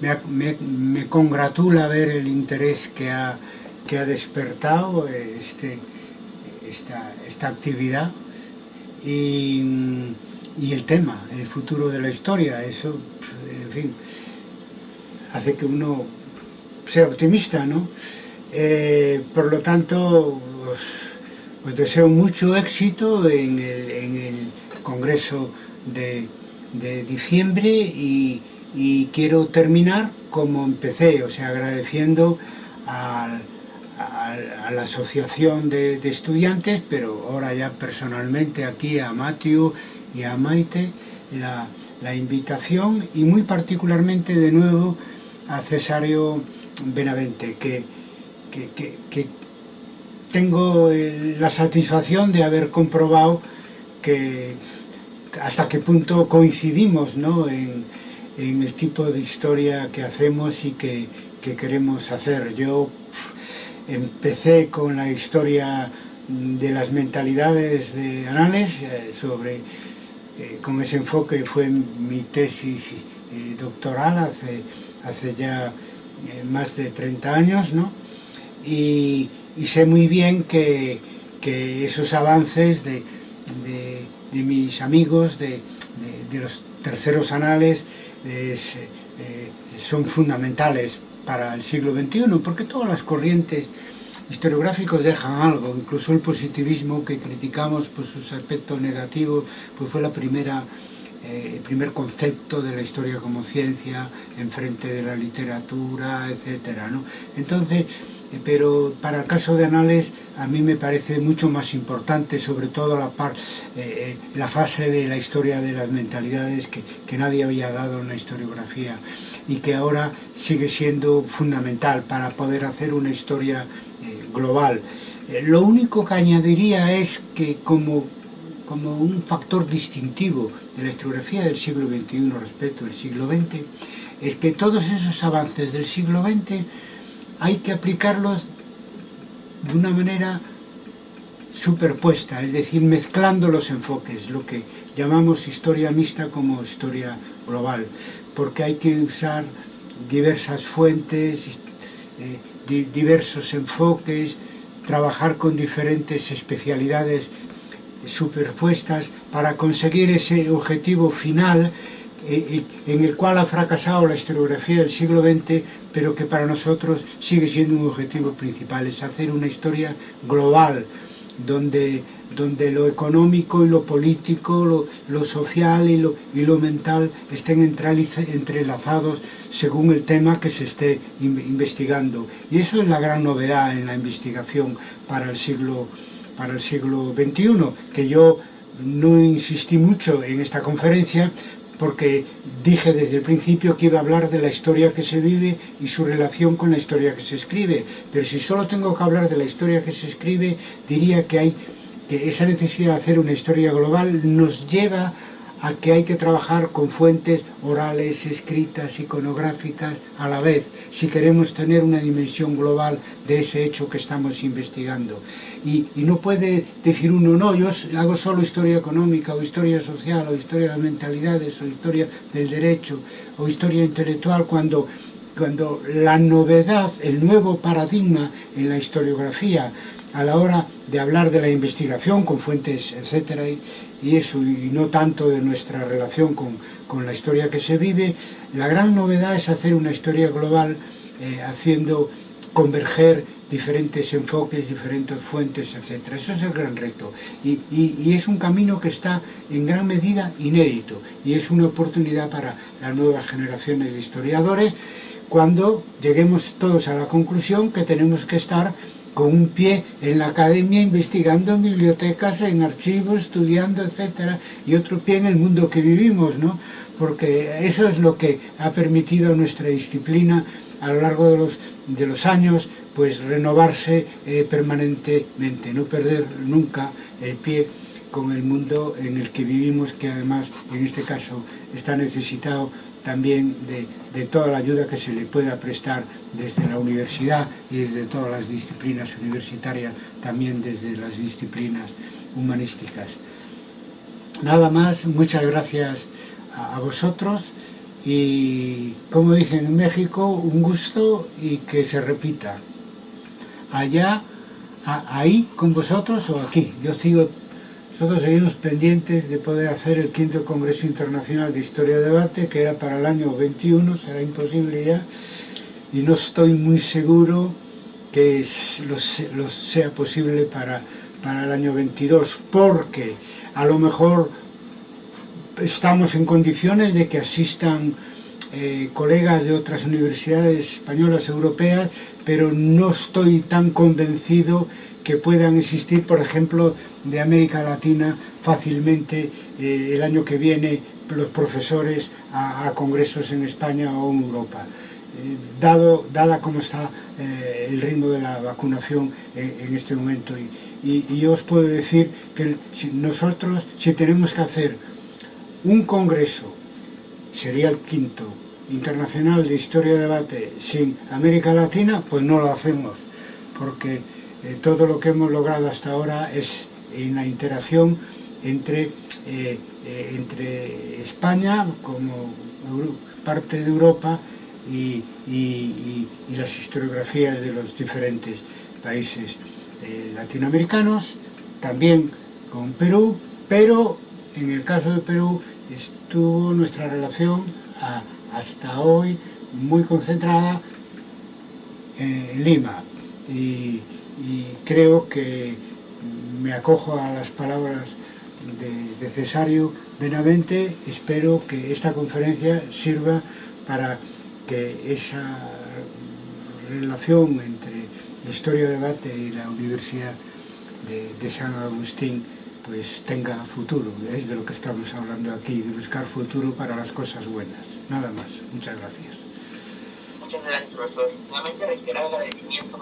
me, congratula ver el interés que ha, que ha despertado este, esta, esta actividad y, y, el tema, el futuro de la historia, eso, en fin, hace que uno sea optimista, ¿no? Eh, por lo tanto, os, deseo mucho éxito en el, en el Congreso de, de diciembre y, y, quiero terminar como empecé, o sea, agradeciendo a, la asociación de, estudiantes, pero ahora ya personalmente aquí a Matthew y a Maite la, la invitación y muy particularmente de nuevo a Cesario Benavente, que, que, que, tengo la satisfacción de haber comprobado que hasta qué punto coincidimos ¿no? en, en, el tipo de historia que hacemos y que, que queremos hacer. Yo empecé con la historia de las mentalidades de Anales, eh, sobre, eh, con ese enfoque fue mi tesis eh, doctoral hace, hace ya eh, más de 30 años, ¿no? Y, y sé muy bien que, que esos avances de, de, de mis amigos, de, de, los terceros anales, es, eh, son fundamentales para el siglo XXI, porque todas las corrientes historiográficos dejan algo, incluso el positivismo que criticamos por sus aspectos negativos, pues fue la primera eh, el primer concepto de la historia como ciencia en frente de la literatura, etcétera, ¿no? Entonces, eh, pero para el caso de Anales a mí me parece mucho más importante, sobre todo la, par, eh, la fase de la historia de las mentalidades que, que nadie había dado en la historiografía y que ahora sigue siendo fundamental para poder hacer una historia eh, global. Eh, lo único que añadiría es que como como un factor distintivo de la historiografía del siglo XXI respecto al siglo XX, es que todos esos avances del siglo XX hay que aplicarlos de una manera superpuesta, es decir, mezclando los enfoques, lo que llamamos historia mixta como historia global, porque hay que usar diversas fuentes, eh, diversos enfoques, trabajar con diferentes especialidades superpuestas para conseguir ese objetivo final eh, eh, en el cual ha fracasado la historiografía del siglo XX, pero que para nosotros sigue siendo un objetivo principal, es hacer una historia global, donde, donde lo económico y lo político, lo, lo social y lo, y lo mental estén entrelazados según el tema que se esté investigando. Y eso es la gran novedad en la investigación para el siglo XX para el siglo XXI, que yo no insistí mucho en esta conferencia porque dije desde el principio que iba a hablar de la historia que se vive y su relación con la historia que se escribe. Pero si solo tengo que hablar de la historia que se escribe, diría que hay que esa necesidad de hacer una historia global nos lleva a que hai que trabajar con fuentes orales, escritas, iconográficas a la vez, si queremos tener una dimensión global de ese hecho que estamos investigando. Y, y no puede decir uno, no, yo hago solo historia económica, o historia social, o historia de las mentalidades, o historia del derecho, o historia intelectual, cuando cuando la novedad, el nuevo paradigma en la historiografía, a la hora de hablar de la investigación con fuentes, etcétera, y, eso, y no tanto de nuestra relación con, con, la historia que se vive, la gran novedad es hacer una historia global eh, haciendo converger diferentes enfoques, diferentes fuentes, etc. Eso es el gran reto. Y, y, y, es un camino que está en gran medida inédito y es una oportunidad para las nuevas generaciones de historiadores cuando lleguemos todos a la conclusión que tenemos que estar con un pie en la academia investigando en bibliotecas, en archivos, estudiando, etcétera, y otro pie en el mundo que vivimos, ¿no? Porque eso es lo que ha permitido a nuestra disciplina a lo largo de los, de los años, pues renovarse eh, permanentemente, no perder nunca el pie con el mundo en el que vivimos, que además en este caso está necesitado también de, de, toda la ayuda que se le pueda prestar desde la universidad y desde todas las disciplinas universitarias, también desde las disciplinas humanísticas. Nada más, muchas gracias a, vosotros y como dicen en México, un gusto y que se repita. Allá, ahí con vosotros o aquí. Yo sigo, nosotros seguimos pendientes de poder hacer el quinto Congreso Internacional de Historia de Debate, que era para el año 21, será imposible ya, y no estoy muy seguro que lo, sea posible para, para el año 22, porque a lo mejor estamos en condiciones de que asistan eh, colegas de otras universidades españolas europeas, pero no estoy tan convencido que puedan existir, por ejemplo, de América Latina fácilmente eh, el año que viene los profesores a, congresos en España o en Europa. Eh, dado, dada cómo está el ritmo de la vacunación en, este momento. Y, y, yo os puedo decir que nosotros, si tenemos que hacer un congreso, sería el quinto, internacional de historia de debate sin América Latina, pues no lo hacemos, porque eh, todo lo que hemos logrado hasta ahora es en la interacción entre, eh, eh entre España como parte de Europa y, y, y, las historiografías de los diferentes países eh, latinoamericanos, también con Perú, pero en el caso de Perú estuvo nuestra relación a, hasta hoy muy concentrada en Lima. Y creo que me acojo a las palabras de, Cesario Benavente, espero que esta conferencia sirva para que esa relación entre la historia de debate y la Universidad de San Agustín pues tenga futuro, es de lo que estamos hablando aquí, de buscar futuro para las cosas buenas. Nada más, muchas gracias. Muchas gracias, profesor. Nuevamente reiterar el agradecimiento,